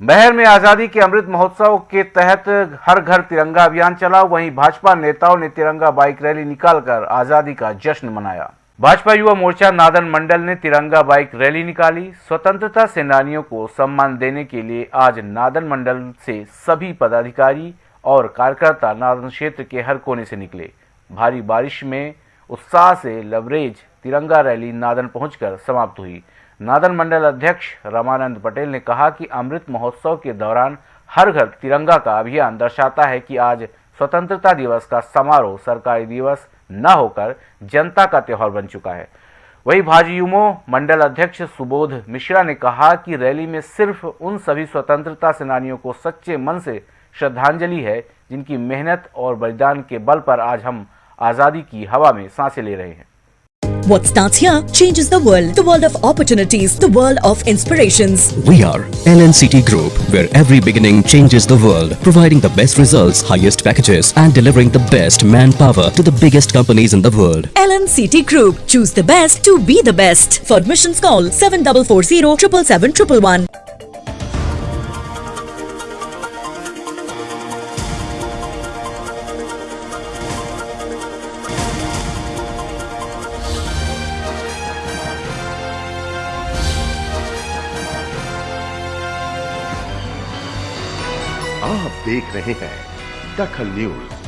बहर में आज़ादी के अमृत महोत्सव के तहत हर घर तिरंगा अभियान चला। वहीं भाजपा नेताओं ने तिरंगा बाइक रैली निकालकर आज़ादी का जश्न मनाया। भाजपा युवा मोर्चा नादन मंडल ने तिरंगा बाइक रैली निकाली। स्वतंत्रता सेनानियों को सम्मान देने के लिए आज नादन मंडल से सभी पदाधिकारी और कार्यकर्ता नादन क्षेत्र के हर कोने से निकले। भारी बारिश में उत्साह से लवरेज तिरंगा रैली नादन पहुंचकर समाप्त हुई। नादन मंडल अध्यक्ष रमानंद पटेल ने कहा कि अमृत महोत्सव के दौरान हर घर तिरंगा का अभियान दर्शाता है कि आज स्वतंत्रता दिवस का समारोह सरकारी दिवस न होकर जनता का त्यौहार बन चुका है। वही भाजयुमो मंडल अध्यक्ष सुबोध मिश्रा ने कहा कि रैली में सिर्फ़ उन सभी स्वतंत्रता सेनानियों को सच्चे मन से श्रद्धांजलि है जिनकी मेहनत और बलिदान के बल पर आज हम आज़ादी की हवा में साँसें ले रहे हैं। What starts here changes the world. The world of opportunities, the world of inspirations. We are LNCT Group, where every beginning changes the world, providing the best results, highest packages, and delivering the best manpower to the biggest companies in the world. LNCT Group. Choose the best to be the best. For admissions call 7440 777 आप देख रहे हैं दखल news.